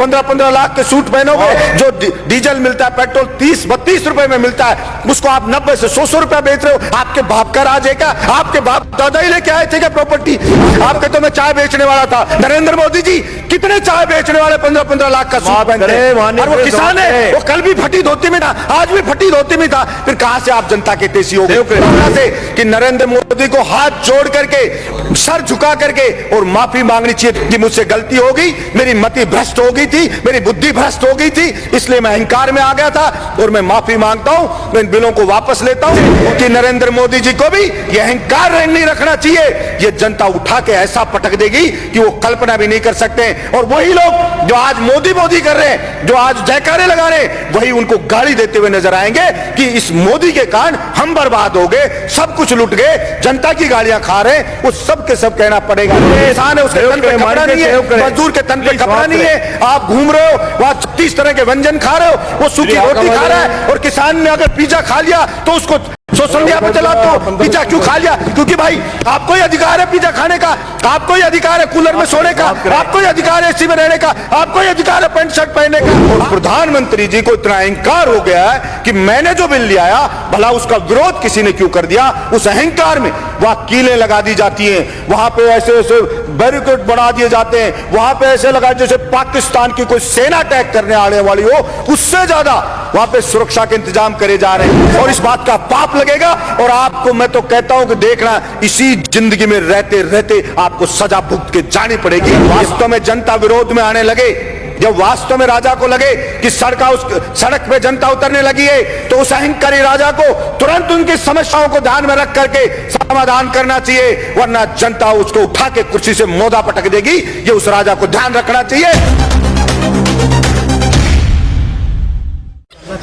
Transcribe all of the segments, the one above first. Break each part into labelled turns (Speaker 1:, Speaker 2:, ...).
Speaker 1: पंद्रह पंद्रह लाख के सूट पहनोगे जो डी- डीजल मिलता है पेट्रोल तीस बत्तीस रुपए में मिलता है उसको आप नब्बे से सौ सौ रुपया बेच रहे हो। आपके बाप का राज है क्या? आपके बाप दादा ही लेके आए थे क्या प्रॉपर्टी आपके तो मैं चाय बेचने वाला था। नरेंद्र मोदी जी कितने चाय बेचने वाले पंद्रह पंद्रह लाख का सूट पहनते हैं। और वो किसान है। वो कल भी फटी धोती में था आज भी फटी धोती में था। फिर कहाँ से आप जनता के तेज़ी हो गए? से? कि नरेंद्र मोदी को हाथ जोड़ करके सर झुका करके और माफ़ी मांगनी चाहिए कि मुझसे गलती हो गई मेरी मति भ्रष्ट हो गई थी मेरी बुद्धि भ्रष्ट हो गई थी इसलिए मैं अहंकार में आ गया था और मैं माफ़ी माँगता हूँ मैं इन बिलों को वापस लेता हूँ कि नरेंद्र मोदी जी को भी ये अहंकार नहीं रखना चाहिए। ये जनता उठा के ऐसा पटक देगी कि वो कल्पना भी नहीं कर सकते और वही लोग जो आज मोदी मोदी कर रहे हैं जो आज जयकारे लगा रहे हैं वही उनको गाली देते हुए नज़र आएँगे कि इस मोदी के कारण हम बर्बाद हो गए सब कुछ लुट गए जनता की गालियाँ खा रहे हैं वो सब के सब कहना पड़ेगा। किसान है उसके तन पे कपड़ा नहीं है मजदूर के तन पे कपड़ा नहीं है आप घूम रहे हो वहाँ छत्तीस तरह के व्यंजन खा रहे हो वो सूखी रोटी खा रहा है। और किसान ने अगर पिज्जा खा लिया तो उसको सोशल मीडिया पे चला तो पिज्जा क्यों खा लिया? क्योंकि भाई, आपको ही अधिकार है पिज्जा खाने का, आपको ही अधिकार है कूलर में सोने का, आपको ही अधिकार है एसी में रहने का, आपको ही अधिकार है पैंट, शर्ट पहनने का। प्रधानमंत्री जी को इतना अहंकार हो गया है कि मैंने जो बिल लिया भला उसका विरोध किसी ने क्यों कर दिया? उस अहंकार में वहाँ कीलें लगा दी जाती हैं, वहाँ पे ऐसे ऐसे बैरिकेड बना दिए जाते हैं, वहाँ पे ऐसे लगा जैसे पाकिस्तान की कोई सेना अटैक करने आने वाली हो, उससे ज़्यादा वहाँ पे सुरक्षा के इंतज़ाम करे जा रहे हैं। और इस बात का पाप लगेगा। और आपको मैं तो कहता हूँ कि देखना, इसी ज़िंदगी में रहते रहते आपको सजा भुगत के जानी पड़ेगी। वास्तव में जनता विरोध में आने लगे। जब वास्तव में राजा को लगे कि सड़क उस, सड़क पे जनता उतरने लगी है तो उस अहंकारी राजा को तुरंत उनकी समस्याओं को ध्यान में रख करके समाधान करना चाहिए, वरना जनता उसको उठा के कुर्सी से मोदा पटक देगी। ये उस राजा को ध्यान रखना चाहिए।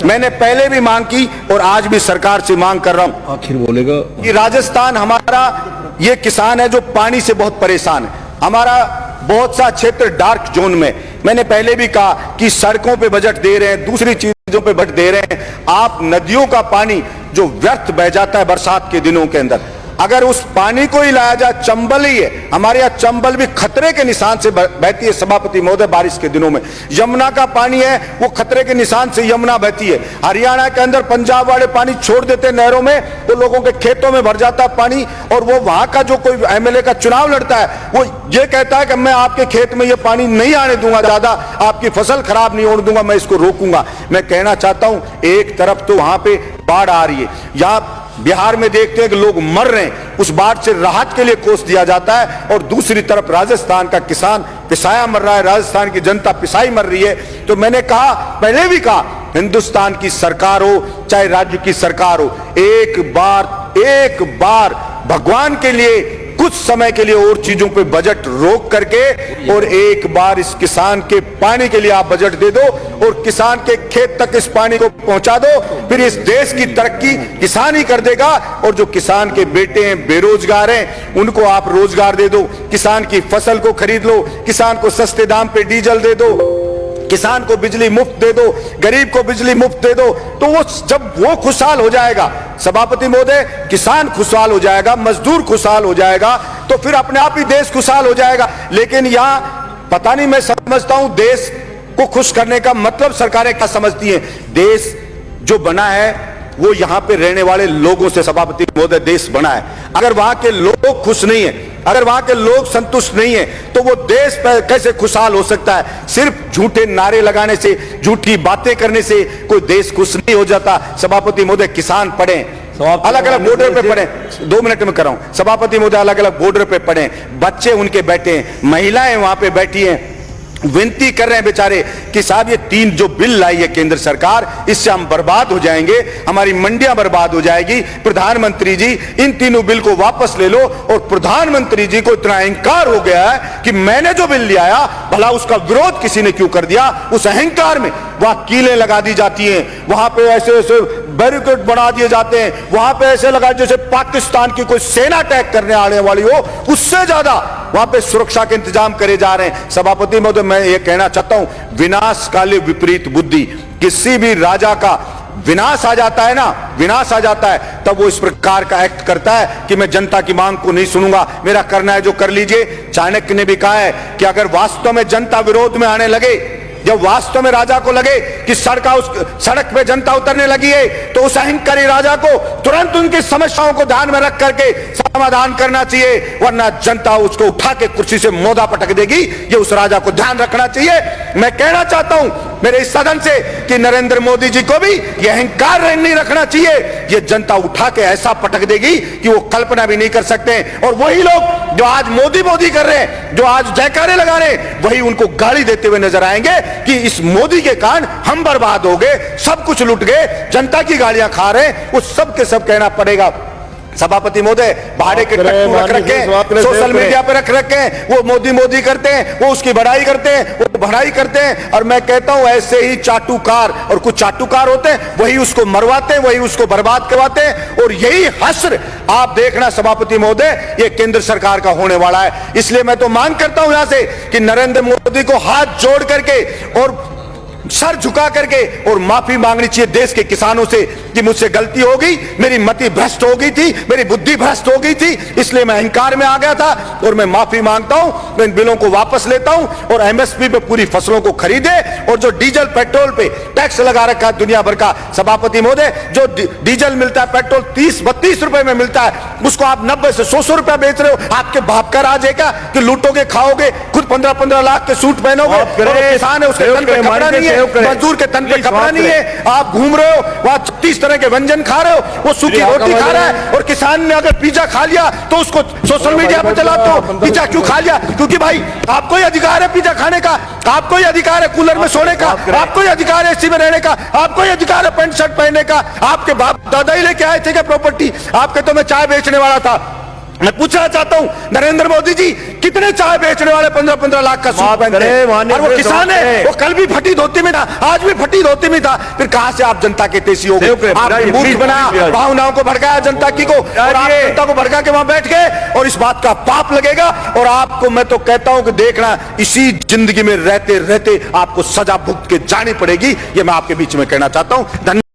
Speaker 1: मैंने पहले भी मांग की और आज भी सरकार से मांग कर रहा हूँ।
Speaker 2: आखिर बोलेगा।
Speaker 1: कि राजस्थान हमारा ये किसान है जो पानी से बहुत परेशान है। हमारा बहुत सा क्षेत्र डार्क जोन में। मैंने पहले भी कहा कि सड़कों पे बजट दे रहे हैं दूसरी चीज़ों पे बजट दे रहे हैं। आप नदियों का पानी जो व्यर्थ बह जाता है बरसात के दिनों के अंदर अगर उस पानी को ही लाया जाए, चंबल ही है। हमारे यहाँ चंबल भी खतरे के निशान से बहती है सभापति महोदय बारिश के दिनों में। यमुना का पानी है, वो खतरे के निशान से यमुना बहती है। हरियाणा के अंदर पंजाब वाले पानी छोड़ देते नहरों में तो लोगों के खेतों में भर जाता पानी, और वो वहाँ का जो कोई एमएलए का चुनाव लड़ता है, वो ये कहता है कि मैं आपके खेत में ये पानी नहीं आने दूँगा ज़्यादा, आपकी फ़सल खराब नहीं होने दूँगा, मैं इसको रोकूँगा। मैं कहना चाहता हूँ, एक तरफ़ तो वहाँ पे बाढ़ आ रही है। यहाँ बिहार में देखते हैं कि लोग मर रहे हैं। उस बाढ़ से राहत के लिए कोष दिया जाता है और दूसरी तरफ़ राजस्थान का किसान पिसाया मर रहा है। राजस्थान की जनता पिसाई मर रही है। तो मैंने कहा, पहले भी कहा, हिंदुस्तान की सरकार हो, चाहे राज्य की सरकार हो, एक बार एक बार भगवान के लिए कुछ समय के लिए और चीज़ों पे बजट रोक करके और एक बार इस किसान के पानी के लिए आप बजट दे दो और किसान के खेत तक इस पानी को पहुँचा दो, फिर इस देश की तरक्की किसान ही कर देगा और जो किसान के बेटे हैं, बेरोजगार हैं, उनको आप रोज़गार दे दो, किसान की फ़सल को खरीद लो, किसान को सस्ते दाम पे डीजल दे दो। किसान को बिजली मुफ़्त दे दो, गरीब को बिजली मुफ़्त दे दो तो वो जब वो खुशहाल हो जाएगा, सभापति महोदय, किसान खुशहाल हो जाएगा, मजदूर खुशहाल हो जाएगा तो फिर अपने आप ही देश खुशहाल हो जाएगा। लेकिन यहाँ, पता नहीं मैं समझता हूँ, देश को खुश करने का मतलब सरकारें क्या समझती हैं? देश जो बना है, वो यहाँ पे रहने वाले लोगों से सभापति महोदय देश बना है। अगर वहाँ के लोग खुश नहीं है अगर वहाँ के लोग संतुष्ट नहीं है तो वो देश पर कैसे खुशहाल हो सकता है? सिर्फ़ झूठे नारे लगाने से झूठी बातें करने से कोई देश खुश नहीं हो जाता। सभापति महोदय किसान पढ़े। अलग अलग बॉर्डर पे। पढ़े। दो मिनट में कर रहा हूँ सभापति महोदय अलग अलग बॉर्डर पे पढ़े। बच्चे उनके बैठे हैं। महिलाएँ वहाँ पे बैठी हैं। विनती कर रहे हैं बेचारे कि साहब, ये तीन जो बिल लाई है केंद्र सरकार, इससे हम बर्बाद हो जाएँगे, हमारी मंडियाँ बर्बाद हो जाएगी। प्रधानमंत्री जी, इन तीनों बिल को वापस ले लो और प्रधानमंत्री जी को इतना अहंकार हो गया है कि मैंने जो बिल लिया भला उसका विरोध किसी ने क्यों कर दिया? उस अहंकार में वहाँ कीलें लगा दी जाती हैं। वहाँ पे ऐसे ऐसे बैरिकेड बना दिए जाते हैं। वहाँ पे ऐसे लगा जैसे पाकिस्तान की कोई सेना अटैक करने आने वाली हो, उससे ज़्यादा वहाँ पे सुरक्षा के इंतज़ाम करे जा रहे हैं। सभापति महोदय, मैं ये कहना चाहता हूँ विनाश काले विपरीत बुद्धि, किसी भी राजा का विनाश आ जाता है ना, विनाश आ जाता है, तब वो इस प्रकार का एक्ट करता है कि मैं जनता की मांग को नहीं सुनूँगा। मेरा करना है जो कर लीजिए। चाणक्य ने भी कहा है कि अगर वास्तव में जनता विरोध में आने लगे जब वास्तव में राजा को लगे कि सड़का उस, सड़क पे जनता उतरने लगी है तो उस अहंकारी राजा को तुरंत उनकी समस्याओं को ध्यान में रख करके समाधान करना चाहिए, वरना जनता उसको उठा के कुर्सी से मोदा पटक देगी। ये उस राजा को ध्यान रखना चाहिए। मैं कहना चाहता हूँ मेरे इस सदन से कि नरेंद्र मोदी जी को भी यह अहंकार नहीं रखना चाहिए। ये जनता उठा के ऐसा पटक देगी कि वो कल्पना भी नहीं कर सकते। और वही लोग जो आज मोदी मोदी कर रहे हैं, जो आज जयकारे लगा रहे हैं, वही उनको गाली देते हुए नज़र आएँगे कि इस मोदी के कारण हम बर्बाद हो गए, सब कुछ लुट गए, जनता की गालियाँ खा रहे हैं वो सब के सब कहना पड़ेगा। सभापति महोदय भाड़े के टट्टू रख रखे सोशल मीडिया पे रख रखे हैं वो मोदी मोदी करते हैं वो उसकी बढ़ाई करते हैं वो बढ़ाई करते हैं और मैं कहता हूँ ऐसे ही चाटुकार और कुछ चाटुकार होते हैं वही उसको मरवाते हैं वही उसको बर्बाद करवाते हैं और यही हस्र आप देखना सभापति महोदय ये केंद्र सरकार का होने वाला है। इसलिए मैं तो मांग करता हूँ यहाँ से कि नरेंद्र मोदी को हाथ जोड़ करके और सर झुका करके और माफ़ी मांगनी चाहिए देश के किसानों से कि मुझसे गलती हो गई मेरी मति भ्रष्ट हो गई थी मेरी बुद्धि भ्रष्ट हो गई थी इसलिए मैं अहंकार में आ गया था और मैं माफ़ी माँगता हूँ मैं इन बिलों को वापस लेता हूँ और एमएसपी पे पूरी फ़सलों को खरीदे और जो डीजल पेट्रोल पे टैक्स लगा रखा है दुनिया भर का सभापति महोदय जो डीजल मिलता है पेट्रोल तीस बत्तीस रुपए में मिलता है उसको आप नब्बे से सौ सौ रुपया बेच रहे हो आपके बाप का राज है क्या कि लूटोगे खाओगे खुद पंद्रह पंद्रह लाख के सूट पहनोगे किसान है उसके नहीं है। मजदूर के तन पे कपड़ा नहीं है आप घूम रहे हो वहाँ छत्तीस तरह के व्यंजन खा रहे हो वो सूखी रोटी खा रहा है और किसान ने अगर पिज्जा खा लिया तो उसको सोशल मीडिया पे चलाते हो पिज्जा क्यों खा लिया? क्योंकि भाई आपको ही अधिकार है पिज्जा खाने का आपको ही अधिकार है कूलर में सोने का आपको ही अधिकार है एसी में रहने का आपको ही अधिकार है पैंट शर्ट पहनने का आपके बाप दादा ही लेके आए थे क्या प्रॉपर्टी आपके तो मैं चाय बेचने वाला था। मैं पूछना चाहता हूँ नरेंद्र मोदी जी कितने चाय बेचने वाले पंद्रह पंद्रह लाख का सूट पहनते हैं और वो किसान है वो कल भी फटी धोती में था आज भी फटी धोती में था। फिर कहाँ से आप जनता के तेज़ी हो गए? बनाया भावनाओं को भड़काया जनता की को और आप जनता को भड़का के वहाँ बैठ गए और इस बात का पाप लगेगा। और आपको मैं तो कहता हूँ कि देखना इसी ज़िंदगी में रहते रहते आपको सजा भुगत के जानी पड़ेगी ये मैं आपके बीच में कहना चाहता हूँ। धन्यवाद